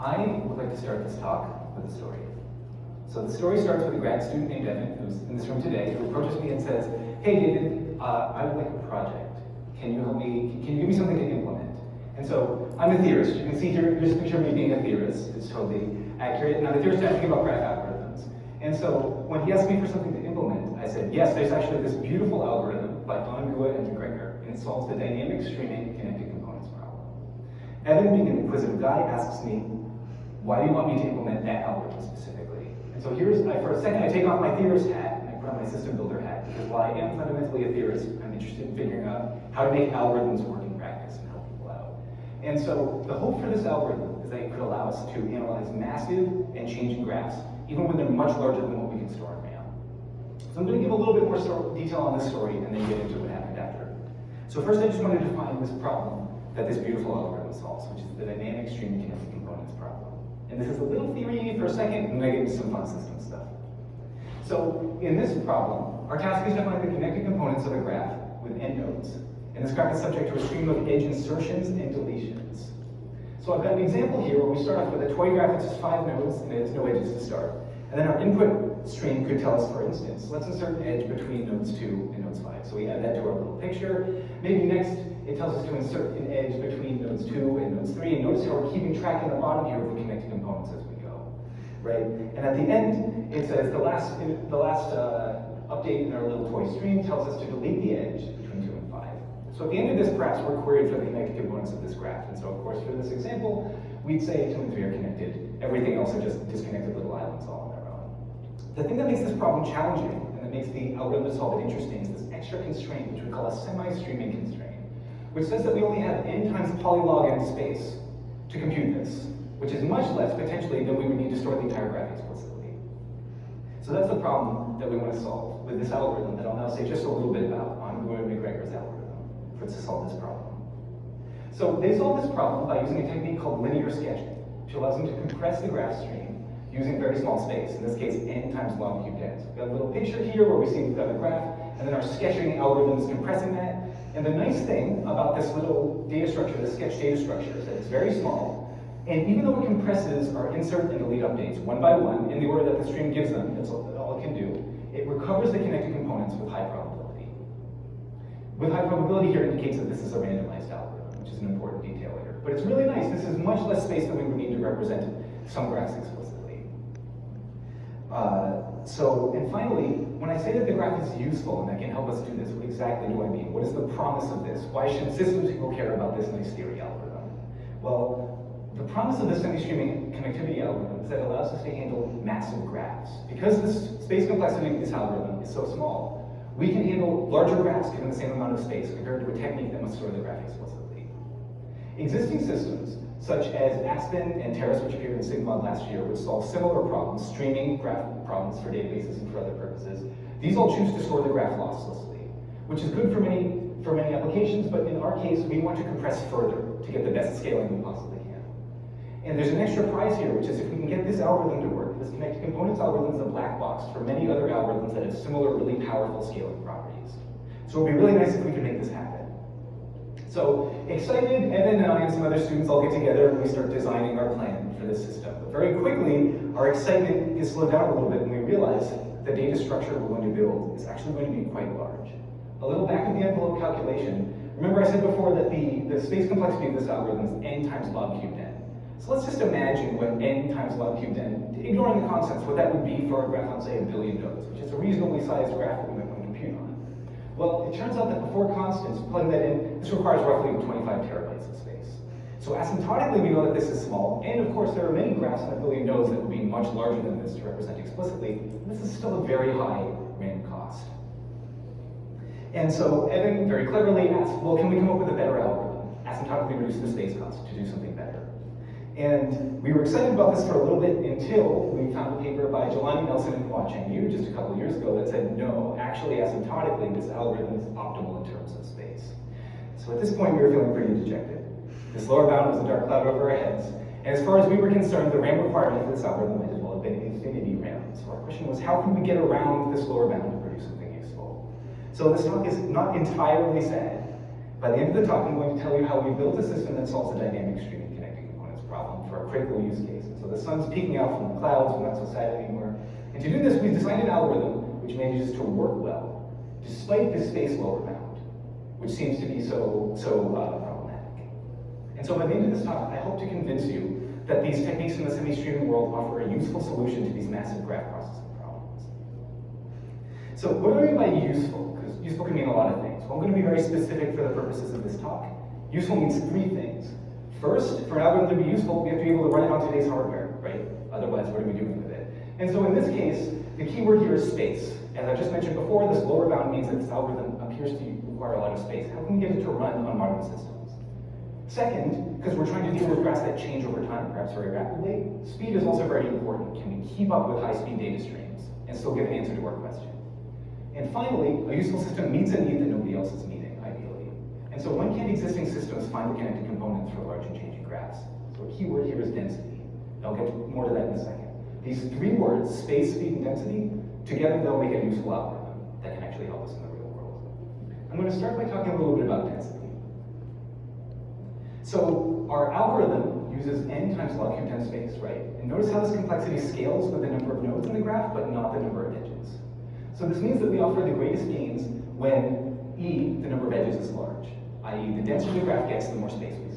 I would like to start this talk with a story. So the story starts with a grad student named Evan, who's in this room today, who approaches me and says, hey David, uh, I would like a project. Can you help me, can you give me something to implement? And so I'm a theorist. You can see here, here's a picture of me being a theorist. It's totally accurate. And I'm a theorist asking about graph algorithms. And so when he asked me for something to implement, I said, yes, there's actually this beautiful algorithm by Ahn, Guha and McGregor, and it solves the dynamic streaming connected components problem. Evan, being an inquisitive guy, asks me, why do you want me to implement that algorithm specifically? And so here's, I, for a second, I take off my theorist hat and I put on my system builder hat, because while I am fundamentally a theorist, I'm interested in figuring out how to make algorithms work in practice and help people out. And so the hope for this algorithm is that it could allow us to analyze massive and changing graphs, even when they're much larger than what we can store in RAM. So I'm going to give a little bit more detail on this story and then get into what happened after. So first I just want to define this problem that this beautiful algorithm solves, which is the dynamic streaming connected components problem. And this is a little theory for a second, and then I get into some fun system stuff. So in this problem, our task is to find the connected components of a graph with endnodes. And this graph is subject to a stream of edge insertions and deletions. So I've got an example here where we start off with a toy graph that's just five nodes and it has no edges to start. And then our input stream could tell us, for instance, let's insert an edge between nodes two and nodes five. So we add that to our little picture. Maybe next it tells us to insert an edge between nodes two and nodes three. And notice how we're keeping track in the bottom here of the connected components as we go, right? And at the end, it says the last, the last uh, update in our little toy stream tells us to delete the edge between two and five. So at the end of this, perhaps we're queried for the connected components of this graph. And so of course, for this example, we'd say two and three are connected. Everything else are just disconnected little islands all on their own. The thing that makes this problem challenging and that makes the algorithm to solve it interesting is this extra constraint, which we call a semi-streaming constraint which says that we only have n times polylog n space to compute this, which is much less, potentially, than we would need to store the entire graph explicitly. So that's the problem that we want to solve with this algorithm that I'll now say just a little bit about on McGregor's algorithm for to solve this problem. So they solve this problem by using a technique called linear sketching, which allows them to compress the graph stream using very small space, in this case, n times log cubed n. So we've got a little picture here where we see we've got a graph, and then our sketching algorithm is compressing that, and the nice thing about this little data structure, the sketch data structure, is that it's very small. And even though it compresses our insert and delete updates one by one in the order that the stream gives them, that's all, all it can do, it recovers the connected components with high probability. With high probability here indicates that this is a randomized algorithm, which is an important detail here. But it's really nice. This is much less space than we would need to represent some graphs explicitly. Uh, so, and finally, when I say that the graph is useful and that can help us do this, what exactly do I mean? What is the promise of this? Why should systems people care about this nice theory algorithm? Well, the promise of this semi-streaming connectivity algorithm is that it allows us to handle massive graphs. Because the space complexity of this algorithm is so small, we can handle larger graphs given the same amount of space compared to a technique that must store the graph explicitly. Existing systems such as Aspen and Terrace, which appeared in SIGMOD last year, which solve similar problems, streaming graph problems for databases and for other purposes. These all choose to store the graph losslessly, which is good for many, for many applications, but in our case, we want to compress further to get the best scaling we possibly can. And there's an extra prize here, which is if we can get this algorithm to work, this connected components algorithm is a black box for many other algorithms that have similar really powerful scaling properties. So it would be really nice if we could make this happen. So excited, and I and some other students all get together and we start designing our plan for this system. But very quickly, our excitement gets slowed down a little bit and we realize the data structure we're going to build is actually going to be quite large. A little back of the envelope calculation. Remember I said before that the, the space complexity of this algorithm is n times log cubed n. So let's just imagine what n times log cubed n, ignoring the constants, what that would be for a graph on say a billion nodes, which is a reasonably sized graph that we might want to compute on. Well, it turns out that before constants, plug that in, this requires roughly 25 terabytes of space. So asymptotically, we know that this is small, and of course, there are many graphs on a billion nodes that would be much larger than this to represent explicitly. This is still a very high random cost. And so Evan very cleverly asked, well, can we come up with a better algorithm? Asymptotically reduce the space cost to do something better. And we were excited about this for a little bit until we found a paper by Jelani Nelson and Huacheng Yu just a couple years ago that said, no, actually asymptotically, this algorithm is optimal in terms of space. So at this point, we were feeling pretty dejected. This lower bound was a dark cloud over our heads. And as far as we were concerned, the RAM requirement for this algorithm might as well have been infinity RAM. So our question was, how can we get around this lower bound to produce something useful? So this talk is not entirely sad. By the end of the talk, I'm going to tell you how we built a system that solves the dynamic streaming critical use case. So the sun's peeking out from the clouds, we're not so sad anymore. And to do this, we've designed an algorithm which manages to work well, despite the space lower bound, which seems to be so, so uh, problematic. And so by the end of this talk, I hope to convince you that these techniques in the semi-streaming world offer a useful solution to these massive graph processing problems. So what do I mean by useful? Because useful can mean a lot of things. Well, I'm going to be very specific for the purposes of this talk. Useful means three things. First, for an algorithm to be useful, we have to be able to run it on today's hardware, right? Otherwise, what are we doing with it? And so in this case, the keyword here is space. As I just mentioned before, this lower bound means that this algorithm appears to require a lot of space. How can we get it to run on modern systems? Second, because we're trying to deal with graphs that change over time, perhaps very rapidly, speed is also very important. Can we keep up with high-speed data streams and still give an answer to our question? And finally, a useful system meets a need that nobody else is meeting, ideally. And so when can existing systems find the connected for large and changing graphs? So a key word here is density. I'll get more to that in a second. These three words, space, speed, and density, together they'll make a useful algorithm that can actually help us in the real world. I'm going to start by talking a little bit about density. So our algorithm uses n times log cube times space, right? And notice how this complexity scales with the number of nodes in the graph, but not the number of edges. So this means that we offer the greatest gains when e, the number of edges, is large, i.e. the denser the graph gets, the more space we.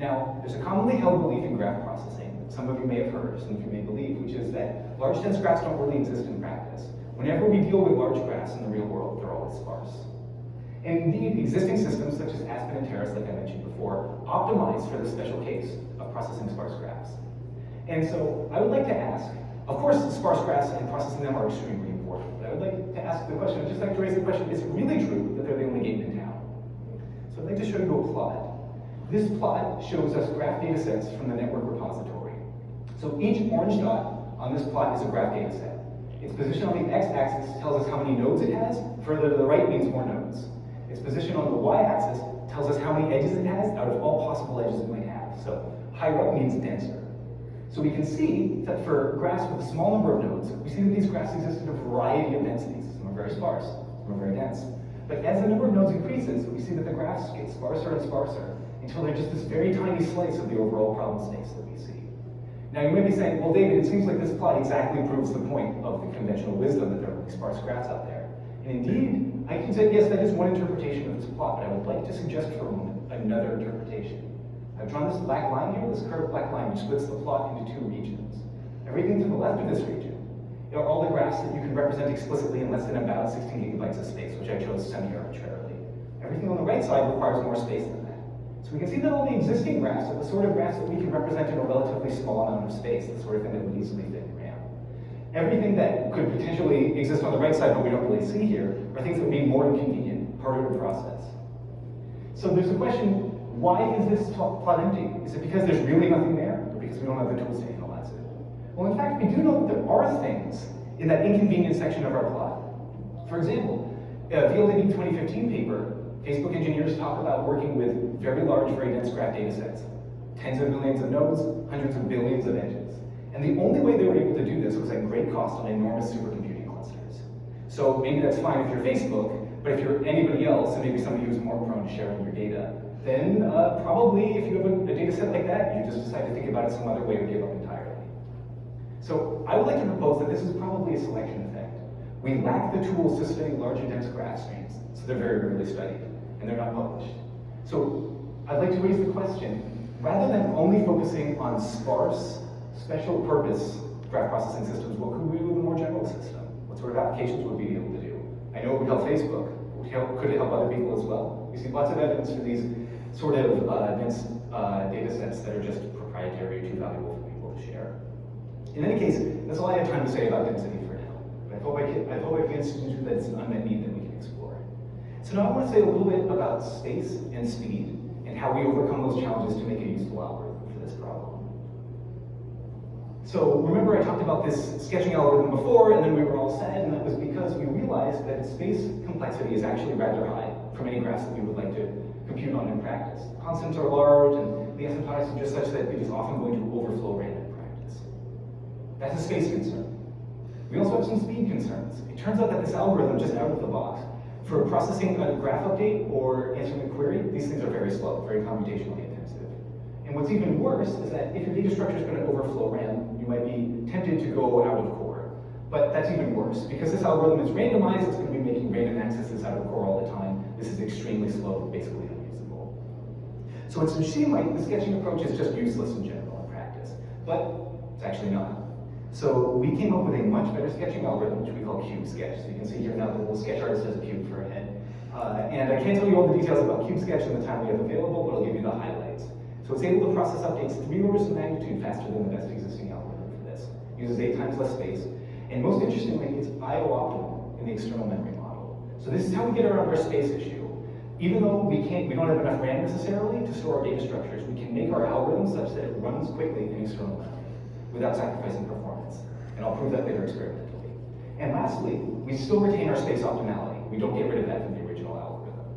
Now, there's a commonly held belief in graph processing that some of you may have heard, some of you may believe, which is that large dense graphs don't really exist in practice. Whenever we deal with large graphs in the real world, they're always sparse. And indeed, existing systems such as Aspen and Terrace, like I mentioned before, optimize for the special case of processing sparse graphs. And so I would like to ask, of course, sparse graphs and processing them are extremely important, but I would like to ask the question, I'd just like to raise the question, is it really true that they're the only game in town? So I'd like to show you a plot. This plot shows us graph data sets from the network repository. So each orange dot on this plot is a graph data set. Its position on the x-axis tells us how many nodes it has. Further to the right means more nodes. Its position on the y-axis tells us how many edges it has out of all possible edges it might have. So higher up means denser. So we can see that for graphs with a small number of nodes, we see that these graphs exist in a variety of densities. Some are very sparse, some are very dense. But as the number of nodes increases, we see that the graphs get sparser and sparser until they're just this very tiny slice of the overall problem space that we see. Now you may be saying, well David, it seems like this plot exactly proves the point of the conventional wisdom that there are sparse graphs out there. And indeed, I can say, yes, that is one interpretation of this plot, but I would like to suggest for a moment another interpretation. I've drawn this black line here, this curved black line, which splits the plot into two regions. Everything to the left of this region are all the graphs that you can represent explicitly in less than about 16 gigabytes of space, which I chose semi-arbitrarily. Everything on the right side requires more space. So we can see that all the existing graphs are the sort of graphs that we can represent in a relatively small amount of space, the sort of thing that would easily fit in RAM. Everything that could potentially exist on the right side, but we don't really see here, are things that would be more inconvenient, harder to process. So there's a question, why is this plot empty? Is it because there's really nothing there, or because we don't have the tools to analyze it? Well, in fact, we do know that there are things in that inconvenient section of our plot. For example, uh, a VLDB 2015 paper, Facebook engineers talk about working with very large, very dense graph data sets. Tens of millions of nodes, hundreds of billions of edges. And the only way they were able to do this was at great cost on enormous supercomputing clusters. So maybe that's fine if you're Facebook, but if you're anybody else, and maybe somebody who's more prone to sharing your data, then uh, probably if you have a, a data set like that, you just decide to think about it some other way or give up entirely. So I would like to propose that this is probably a selection effect. We lack the tools to study large and dense graph streams, so they're very rarely studied, and they're not published. So I'd like to raise the question, rather than only focusing on sparse special purpose graph processing systems, what could we do with a more general system? What sort of applications would we be able to do? I know it would help Facebook. could it help other people as well? We see lots of evidence for these sort of uh, dense uh, data sets that are just proprietary too valuable for people to share. In any case, that's all I have time to say about density for now. But I hope I, can, I hope I convinced you that it's an unmet need that we can explore. So now I want to say a little bit about space and speed and how we overcome those challenges to make a useful algorithm. For this problem. So remember I talked about this sketching algorithm before, and then we were all sad, and that was because we realized that space complexity is actually rather high for any graphs that we would like to compute on in practice. Constants are large, and the asymptotics are just such that it is often going to overflow in practice. That's a space concern. We also have some speed concerns. It turns out that this algorithm, just out of the box, for processing a graph update or answering a query, these things are very slow, very computationally intensive. And what's even worse is that if your data structure is going to overflow RAM, you might be tempted to go out of core. But that's even worse. Because this algorithm is randomized, it's going to be making random accesses out of core all the time. This is extremely slow, basically unusable. So it should seem like the sketching approach is just useless in general in practice. But it's actually not. So we came up with a much better sketching algorithm, which we call Cube Sketch. So you can see here now the little sketch artist has a cube for a head. Uh, and I can't tell you all the details about Cube Sketch in the time we have available, but I'll give you the highlights. So it's able to process updates three orders of magnitude faster than the best existing algorithm for this. It Uses eight times less space. And most interestingly, it's IO optimal in the external memory model. So this is how we get around our space issue. Even though we can't, we don't have enough RAM necessarily to store our data structures, we can make our algorithm such that it runs quickly in external memory without sacrificing performance. And I'll prove that later experimentally. And lastly, we still retain our space optimality. We don't get rid of that from the original algorithm.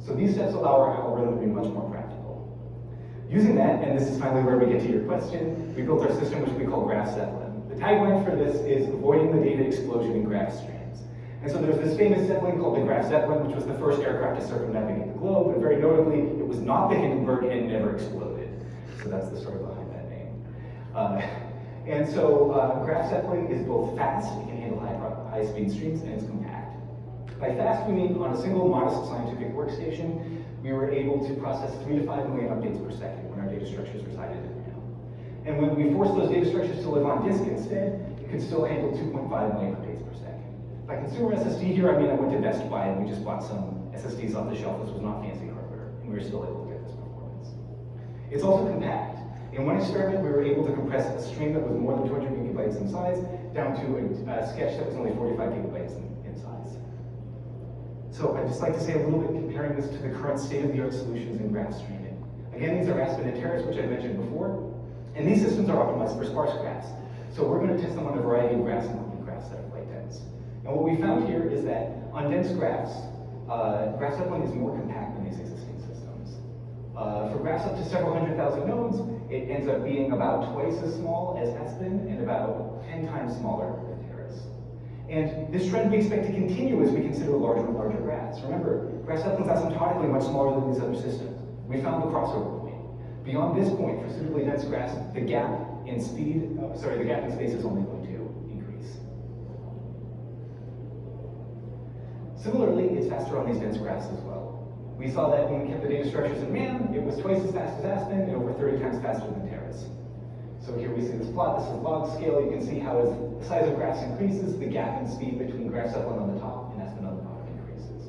So these steps allow our algorithm to be much more practical. Using that, and this is finally where we get to your question, we built our system which we call Graph Zeppelin. The tagline for this is avoiding the data explosion in graph streams. And so there's this famous Zeppelin called the Graf Zeppelin, which was the first aircraft to circumnavigate the globe, and very notably, it was not the Hindenburg and never exploded. So that's the story behind that name. Uh, and so uh, Graph Zeppelin is both fast, it can handle high, high speed streams, and it's compact. By fast, we mean on a single modest scientific workstation, we were able to process three to five million updates per second when our data structures resided in RAM. And when we forced those data structures to live on disk instead, it could still handle 2.5 million updates per second. By consumer SSD here, I mean I went to Best Buy and we just bought some SSDs off the shelf. This was not fancy hardware, and we were still able to get this performance. It's also compact. In one experiment, we were able to compress a stream that was more than 200 gigabytes in size down to a, a sketch that was only 45 gigabytes in, in, size. So I'd just like to say a little bit comparing this to the current state-of-the-art solutions in graph streaming. Again, these are Aspen and Terrace, which I mentioned before, and these systems are optimized for sparse graphs. So we're going to test them on a variety of graphs, including graphs that are quite dense. And what we found here is that on dense graphs, uh, graph Zeppelin is more compact than these existing systems. Uh, for graphs up to several hundred thousand nodes, it ends up being about twice as small as Aspen and about 10 times smaller than Terrace. And this trend we expect to continue as we consider larger and larger graphs. Remember, graph Zeppelin asymptotically much smaller than these other systems. We found the crossover point. Beyond this point, for suitably dense graphs, the gap in speed, uh, sorry, the gap in space is only going to increase. Similarly, it's faster on these dense graphs as well. We saw that when we kept the data structures in RAM, it was twice as fast as Aspen and over 30 times faster than Terrace. So here we see this plot, this is log scale. You can see how as the size of graphs increases, the gap in speed between graph Zeppelin on the top and Aspen on the bottom increases.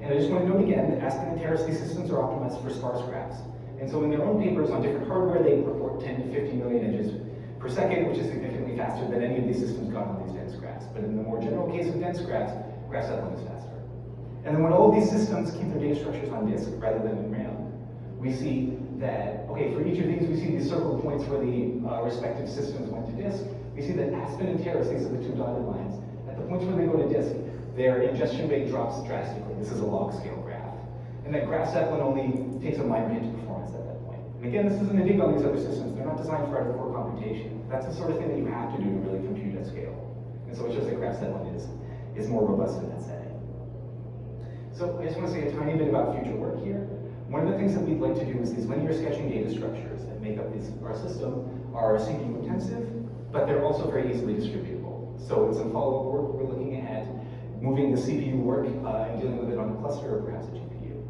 And I just want to note again that Aspen and Terrace, these systems are optimized for sparse graphs. And so in their own papers on different hardware, they report 10 to 50 million edges per second, which is significantly faster than any of these systems got on these dense graphs. But in the more general case of dense graphs, graph Zeppelin is faster. And then when all these systems keep their data structures on disk rather than in RAM, we see that, okay, for each of these, we see these circle points where the uh, respective systems went to disk. We see that Aspen and Terrace, these are the two dotted lines, at the points where they go to disk, their ingestion rate drops drastically. This is a log scale graph. And that graph Zeppelin only takes a minor hit to performance at that point. And again, this isn't a dig on these other systems. They're not designed for out-of-core computation. That's the sort of thing that you have to do to really compute at scale. And so it shows that graph Zeppelin is, is more robust in that setting. So I just want to say a tiny bit about future work here. One of the things that we'd like to do is these linear sketching data structures that make up this, our system are CPU intensive, but they're also very easily distributable. So in some follow-up work, we're looking at moving the CPU work uh, and dealing with it on a cluster or perhaps a GPU.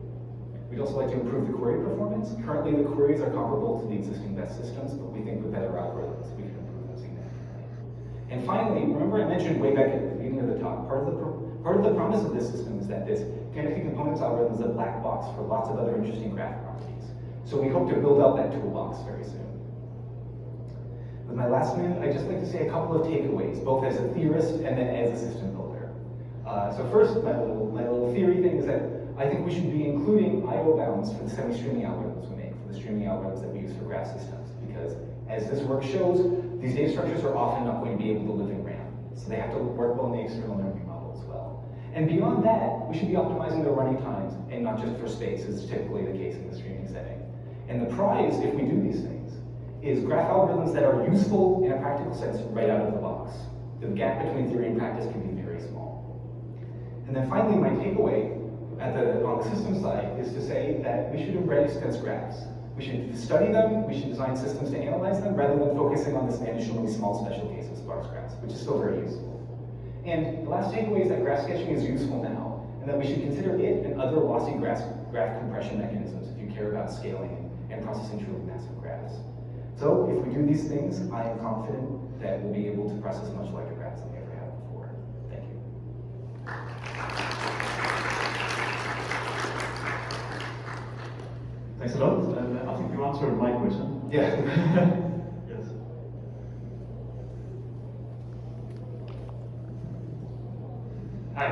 We'd also like to improve the query performance. Currently, the queries are comparable to the existing best systems, but we think with better algorithms, we can improve them significantly. And finally, remember I mentioned way back at the beginning of the talk, part of the, part of the promise of this system is that this Connected components algorithm is a black box for lots of other interesting graph properties. So we hope to build out that toolbox very soon. With my last minute, I'd just like to say a couple of takeaways, both as a theorist and then as a system builder. Uh, so first, my little, my little theory thing is that I think we should be including I.O. bounds for the semi-streaming algorithms we make, for the streaming algorithms that we use for graph systems, because as this work shows, these data structures are often not going to be able to live in RAM. So they have to work well in the external memory model. And beyond that, we should be optimizing the running times, and not just for space, as is typically the case in the streaming setting. And the prize, if we do these things, is graph algorithms that are useful in a practical sense right out of the box. The gap between theory and practice can be very small. And then finally, my takeaway at the, on the system side is to say that we should embrace dense graphs. We should study them, we should design systems to analyze them, rather than focusing on this initially small special case of sparse graphs, which is still very useful. And the last takeaway is that graph sketching is useful now, and that we should consider it and other lossy graph, graph compression mechanisms if you care about scaling and processing truly massive graphs. So if we do these things, I am confident that we'll be able to process much larger graphs than we ever have before. Thank you. Thanks a lot. Uh, I think you answered my question. Yeah. yes.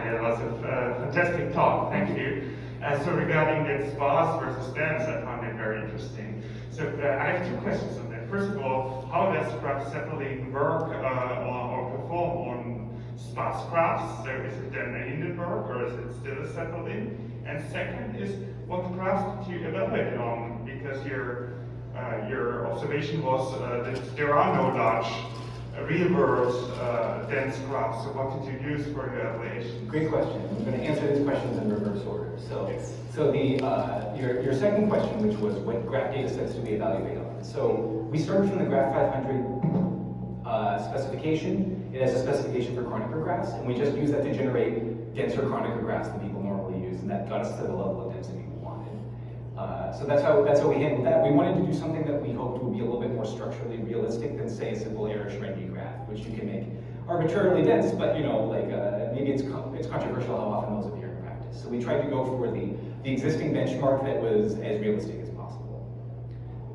Hi, that was a fantastic talk. Thank you. Uh, so regarding that sparse versus dense, I found it very interesting. So uh, I have two questions on that. First of all, how does graph sapling work uh, or, or, perform on sparse graphs? So is it then a Hindenburg or is it still a sapling? And second is, what graphs did you evaluate on? Because your uh, your observation was uh, that there are no large real world uh, dense graphs. So what did you use for your evaluation? Great question. I'm going to answer these questions in reverse order. So, yes. so the uh, your, your second question, which was what graph data sets do we evaluate on? So we started from the Graph 500 uh, specification. It has a specification for Kronecker graphs, and we just use that to generate denser Kronecker graphs than people normally use, and that got us to the level of density we wanted. Uh, so that's how that's how we handled that. We wanted to do something that we hoped would be a little bit more structurally realistic than say a simple Erdős-Rényi graph, which you can make arbitrarily dense, but you know, like uh, maybe it's it's controversial how often those appear in practice. So we tried to go for the the existing benchmark that was as realistic as possible.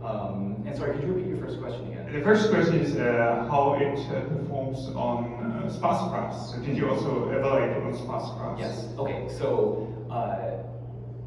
Um, and sorry, could you repeat your first question again? The first question is uh, how it uh, performs on uh, sparse graphs. So did you also evaluate on sparse graphs? Yes. Okay. So. Uh,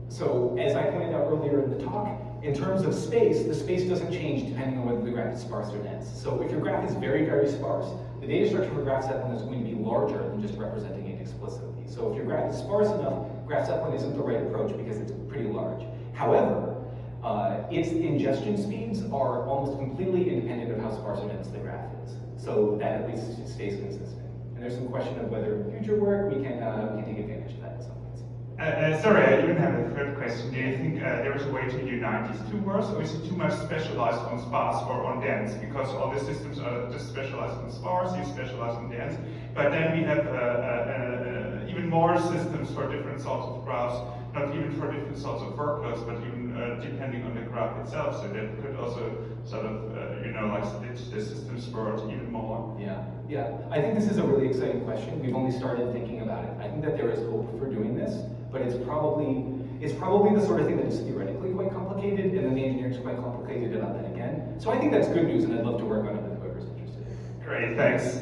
so as I pointed out earlier in the talk, in terms of space, the space doesn't change depending on whether the graph is sparse or dense. So if your graph is very, very sparse, the data structure for graph Zeppelin is going to be larger than just representing it explicitly. So if your graph is sparse enough, graph Zeppelin isn't the right approach because it's pretty large. However, uh, its ingestion speeds are almost completely independent of how sparse or dense the graph is. So that at least stays consistent. And there's some question of whether in future work we can, uh, we can take advantage of that in some ways. Uh, uh, sorry, I even have a third question. Do you think uh, there is a way to unite these two worlds, or is it too much specialized on sparse or on dense? Because all the systems are just specialized on sparse, you specialize on dense, but then we have uh, uh, uh, even more systems for different sorts of graphs, not even for different sorts of workloads, but even depending on the graph itself. So that could also sort of, you know, like split the systems world even more. Yeah, yeah. I think this is a really exciting question. We've only started thinking about it. I think that there is hope for doing this but it's probably it's probably the sort of thing that is theoretically quite complicated, and then the engineering is quite complicated about that again. So I think that's good news, and I'd love to work on it with whoever's interested. Great, thanks.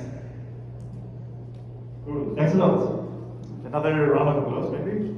Cool, thanks a lot. Another round of applause, maybe?